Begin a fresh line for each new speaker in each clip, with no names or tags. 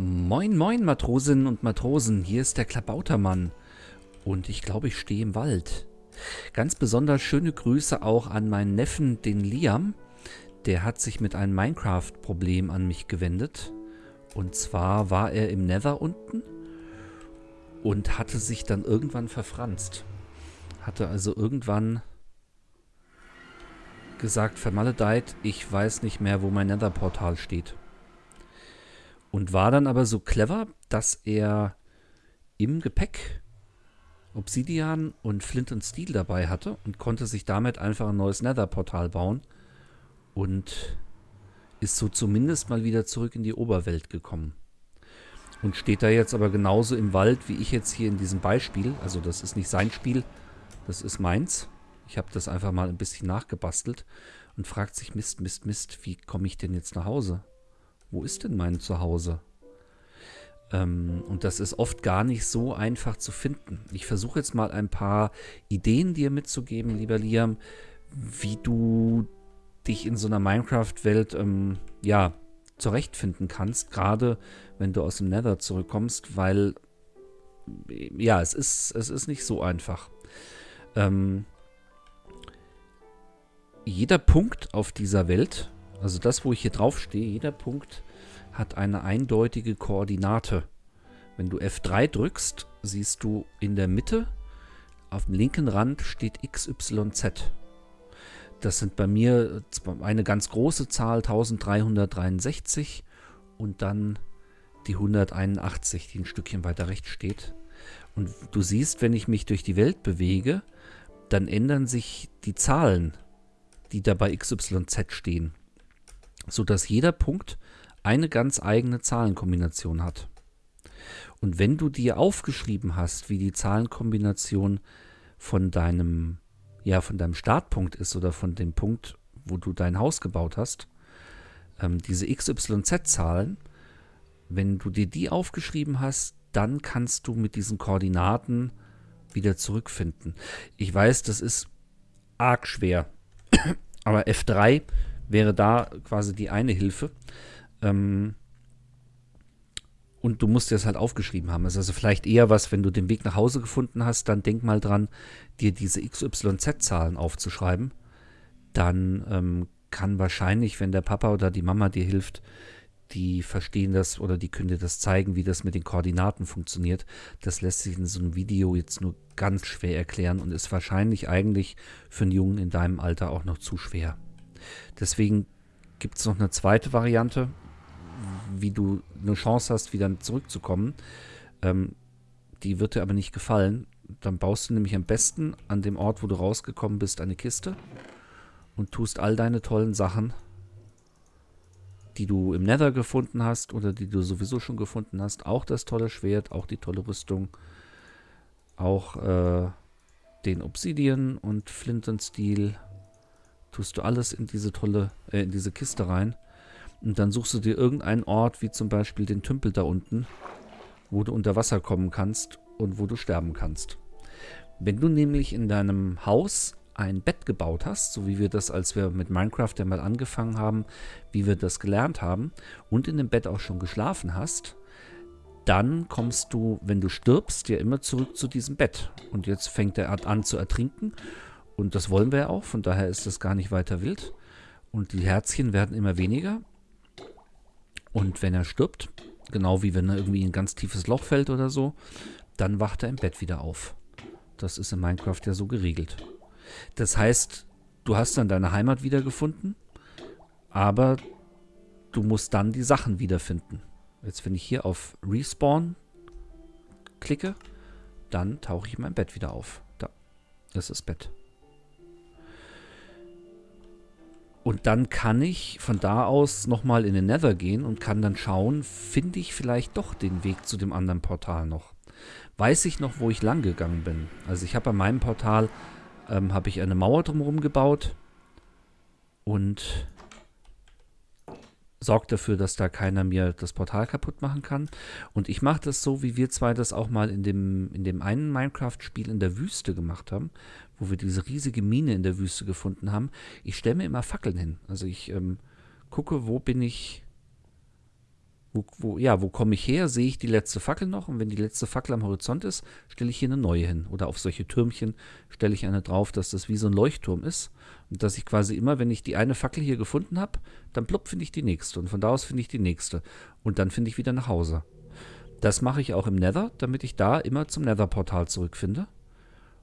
Moin, moin, Matrosinnen und Matrosen, hier ist der Klabautermann. Und ich glaube, ich stehe im Wald. Ganz besonders schöne Grüße auch an meinen Neffen, den Liam. Der hat sich mit einem Minecraft-Problem an mich gewendet. Und zwar war er im Nether unten und hatte sich dann irgendwann verfranst. Hatte also irgendwann gesagt, vermaledeit, ich weiß nicht mehr, wo mein Nether-Portal steht. Und war dann aber so clever, dass er im Gepäck Obsidian und Flint und Steel dabei hatte und konnte sich damit einfach ein neues Nether-Portal bauen und ist so zumindest mal wieder zurück in die Oberwelt gekommen. Und steht da jetzt aber genauso im Wald, wie ich jetzt hier in diesem Beispiel. Also das ist nicht sein Spiel, das ist meins. Ich habe das einfach mal ein bisschen nachgebastelt und fragt sich, Mist, Mist, Mist, wie komme ich denn jetzt nach Hause? Wo ist denn mein Zuhause? Ähm, und das ist oft gar nicht so einfach zu finden. Ich versuche jetzt mal ein paar Ideen dir mitzugeben, lieber Liam, wie du dich in so einer Minecraft-Welt ähm, ja, zurechtfinden kannst, gerade wenn du aus dem Nether zurückkommst, weil ja, es ist, es ist nicht so einfach. Ähm, jeder Punkt auf dieser Welt, also das, wo ich hier drauf stehe, jeder Punkt hat eine eindeutige Koordinate. Wenn du F3 drückst, siehst du in der Mitte, auf dem linken Rand steht XYZ. Das sind bei mir eine ganz große Zahl, 1363 und dann die 181, die ein Stückchen weiter rechts steht. Und du siehst, wenn ich mich durch die Welt bewege, dann ändern sich die Zahlen, die da bei XYZ stehen, sodass jeder Punkt eine ganz eigene Zahlenkombination hat. Und wenn du dir aufgeschrieben hast, wie die Zahlenkombination von deinem ja von deinem Startpunkt ist oder von dem Punkt, wo du dein Haus gebaut hast, ähm, diese XYZ-Zahlen, wenn du dir die aufgeschrieben hast, dann kannst du mit diesen Koordinaten wieder zurückfinden. Ich weiß, das ist arg schwer, aber F3 wäre da quasi die eine Hilfe. Ähm, und du musst dir das halt aufgeschrieben haben. Das ist also vielleicht eher was, wenn du den Weg nach Hause gefunden hast, dann denk mal dran, dir diese XYZ-Zahlen aufzuschreiben. Dann ähm, kann wahrscheinlich, wenn der Papa oder die Mama dir hilft, die verstehen das oder die können dir das zeigen, wie das mit den Koordinaten funktioniert. Das lässt sich in so einem Video jetzt nur ganz schwer erklären und ist wahrscheinlich eigentlich für einen Jungen in deinem Alter auch noch zu schwer. Deswegen gibt es noch eine zweite Variante, wie du eine Chance hast, wieder zurückzukommen. Ähm, die wird dir aber nicht gefallen. Dann baust du nämlich am besten an dem Ort, wo du rausgekommen bist, eine Kiste und tust all deine tollen Sachen, die du im Nether gefunden hast oder die du sowieso schon gefunden hast, auch das tolle Schwert, auch die tolle Rüstung, auch äh, den Obsidian und Flint und Steel, tust du alles in diese tolle, äh, in diese Kiste rein und dann suchst du dir irgendeinen Ort, wie zum Beispiel den Tümpel da unten, wo du unter Wasser kommen kannst und wo du sterben kannst. Wenn du nämlich in deinem Haus ein Bett gebaut hast, so wie wir das, als wir mit Minecraft ja mal angefangen haben, wie wir das gelernt haben, und in dem Bett auch schon geschlafen hast, dann kommst du, wenn du stirbst, ja immer zurück zu diesem Bett. Und jetzt fängt er an zu ertrinken. Und das wollen wir ja auch, von daher ist das gar nicht weiter wild. Und die Herzchen werden immer weniger. Und wenn er stirbt, genau wie wenn er irgendwie in ein ganz tiefes Loch fällt oder so, dann wacht er im Bett wieder auf. Das ist in Minecraft ja so geregelt. Das heißt, du hast dann deine Heimat wiedergefunden, aber du musst dann die Sachen wiederfinden. Jetzt, wenn ich hier auf Respawn klicke, dann tauche ich in mein Bett wieder auf. Da, das ist Bett. Und dann kann ich von da aus nochmal in den Nether gehen und kann dann schauen, finde ich vielleicht doch den Weg zu dem anderen Portal noch. Weiß ich noch, wo ich lang gegangen bin. Also ich habe bei meinem Portal ähm, habe ich eine Mauer drumherum gebaut und sorgt dafür, dass da keiner mir das Portal kaputt machen kann. Und ich mache das so, wie wir zwei das auch mal in dem, in dem einen Minecraft-Spiel in der Wüste gemacht haben, wo wir diese riesige Mine in der Wüste gefunden haben. Ich stelle mir immer Fackeln hin. Also ich ähm, gucke, wo bin ich, wo, wo, ja, wo komme ich her? Sehe ich die letzte Fackel noch? Und wenn die letzte Fackel am Horizont ist, stelle ich hier eine neue hin. Oder auf solche Türmchen stelle ich eine drauf, dass das wie so ein Leuchtturm ist. Und dass ich quasi immer, wenn ich die eine Fackel hier gefunden habe, dann plopp finde ich die nächste. Und von da aus finde ich die nächste. Und dann finde ich wieder nach Hause. Das mache ich auch im Nether, damit ich da immer zum Nether-Portal zurückfinde.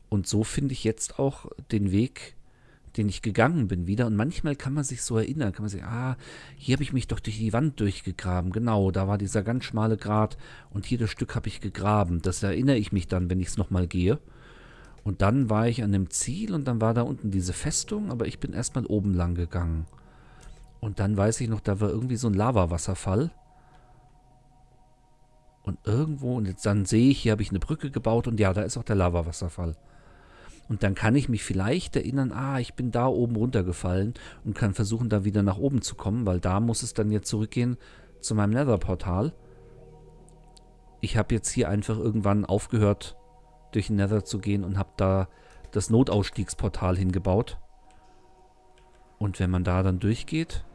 Und so finde ich jetzt auch den Weg den ich gegangen bin wieder. Und manchmal kann man sich so erinnern, kann man sich, ah, hier habe ich mich doch durch die Wand durchgegraben. Genau, da war dieser ganz schmale Grat und hier das Stück habe ich gegraben. Das erinnere ich mich dann, wenn ich es nochmal gehe. Und dann war ich an dem Ziel und dann war da unten diese Festung, aber ich bin erstmal oben lang gegangen. Und dann weiß ich noch, da war irgendwie so ein Lavawasserfall. Und irgendwo, und jetzt dann sehe ich, hier habe ich eine Brücke gebaut und ja, da ist auch der Lavawasserfall. Und dann kann ich mich vielleicht erinnern, ah, ich bin da oben runtergefallen und kann versuchen, da wieder nach oben zu kommen, weil da muss es dann jetzt zurückgehen zu meinem Nether-Portal. Ich habe jetzt hier einfach irgendwann aufgehört, durch den Nether zu gehen und habe da das Notausstiegsportal hingebaut. Und wenn man da dann durchgeht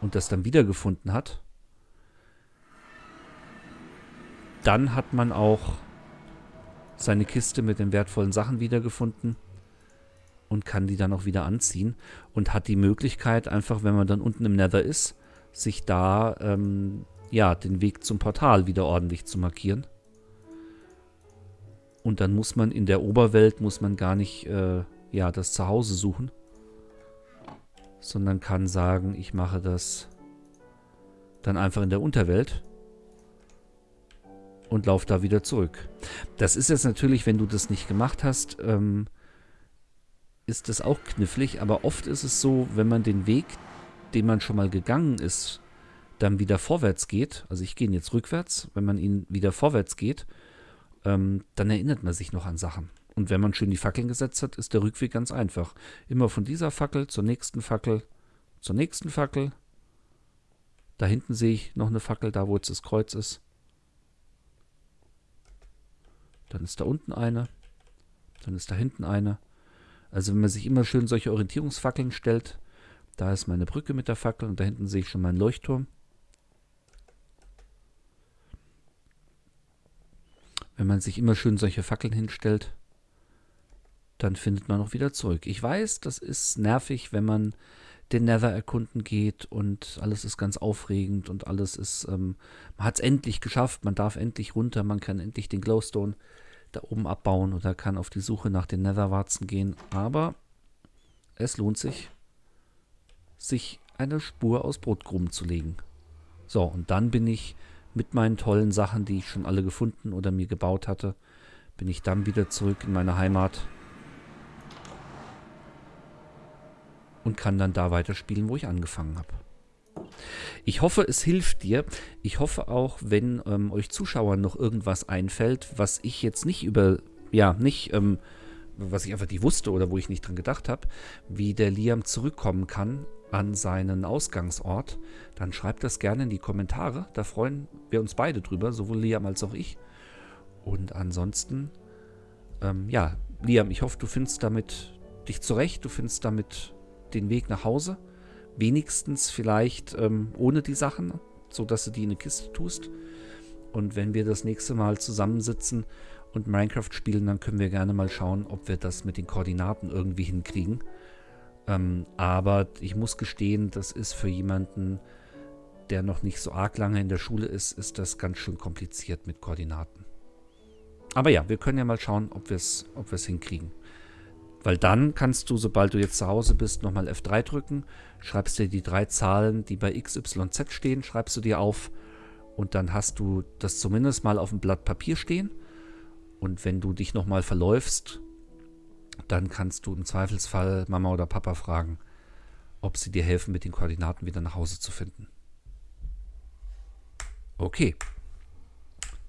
und das dann wiedergefunden hat, dann hat man auch seine Kiste mit den wertvollen Sachen wiedergefunden und kann die dann auch wieder anziehen und hat die Möglichkeit, einfach wenn man dann unten im Nether ist, sich da ähm, ja den Weg zum Portal wieder ordentlich zu markieren. Und dann muss man in der Oberwelt, muss man gar nicht äh, ja, das Zuhause suchen, sondern kann sagen, ich mache das dann einfach in der Unterwelt und lauf da wieder zurück. Das ist jetzt natürlich, wenn du das nicht gemacht hast, ähm, ist das auch knifflig, aber oft ist es so, wenn man den Weg, den man schon mal gegangen ist, dann wieder vorwärts geht, also ich gehe jetzt rückwärts, wenn man ihn wieder vorwärts geht, ähm, dann erinnert man sich noch an Sachen. Und wenn man schön die Fackeln gesetzt hat, ist der Rückweg ganz einfach. Immer von dieser Fackel zur nächsten Fackel, zur nächsten Fackel. Da hinten sehe ich noch eine Fackel, da wo jetzt das Kreuz ist. Dann ist da unten eine. Dann ist da hinten eine. Also wenn man sich immer schön solche Orientierungsfackeln stellt, da ist meine Brücke mit der Fackel und da hinten sehe ich schon meinen Leuchtturm. Wenn man sich immer schön solche Fackeln hinstellt, dann findet man auch wieder zurück. Ich weiß, das ist nervig, wenn man den Nether erkunden geht und alles ist ganz aufregend und alles ist, ähm, man hat es endlich geschafft, man darf endlich runter, man kann endlich den Glowstone da oben abbauen oder kann auf die Suche nach den Netherwarzen gehen, aber es lohnt sich, sich eine Spur aus Brotkrumen zu legen. So, und dann bin ich mit meinen tollen Sachen, die ich schon alle gefunden oder mir gebaut hatte, bin ich dann wieder zurück in meine Heimat und kann dann da weiterspielen, wo ich angefangen habe. Ich hoffe, es hilft dir. Ich hoffe auch, wenn ähm, euch Zuschauern noch irgendwas einfällt, was ich jetzt nicht über, ja, nicht, ähm, was ich einfach nicht wusste oder wo ich nicht dran gedacht habe, wie der Liam zurückkommen kann an seinen Ausgangsort, dann schreibt das gerne in die Kommentare. Da freuen wir uns beide drüber, sowohl Liam als auch ich. Und ansonsten, ähm, ja, Liam, ich hoffe, du findest damit dich zurecht, du findest damit den Weg nach Hause. Wenigstens vielleicht ähm, ohne die Sachen, sodass du die in eine Kiste tust. Und wenn wir das nächste Mal zusammensitzen und Minecraft spielen, dann können wir gerne mal schauen, ob wir das mit den Koordinaten irgendwie hinkriegen. Ähm, aber ich muss gestehen, das ist für jemanden, der noch nicht so arg lange in der Schule ist, ist das ganz schön kompliziert mit Koordinaten. Aber ja, wir können ja mal schauen, ob wir es ob hinkriegen. Weil dann kannst du, sobald du jetzt zu Hause bist, nochmal F3 drücken, schreibst dir die drei Zahlen, die bei XYZ stehen, schreibst du dir auf und dann hast du das zumindest mal auf dem Blatt Papier stehen. Und wenn du dich nochmal verläufst, dann kannst du im Zweifelsfall Mama oder Papa fragen, ob sie dir helfen, mit den Koordinaten wieder nach Hause zu finden. Okay.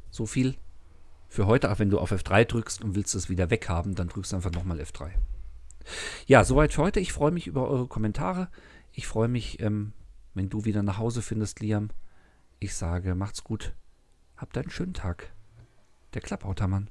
So viel für heute, auch wenn du auf F3 drückst und willst es wieder weghaben, dann drückst du einfach nochmal F3. Ja, soweit für heute. Ich freue mich über eure Kommentare. Ich freue mich, ähm, wenn du wieder nach Hause findest, Liam. Ich sage, macht's gut. Habt einen schönen Tag. Der Klappautermann.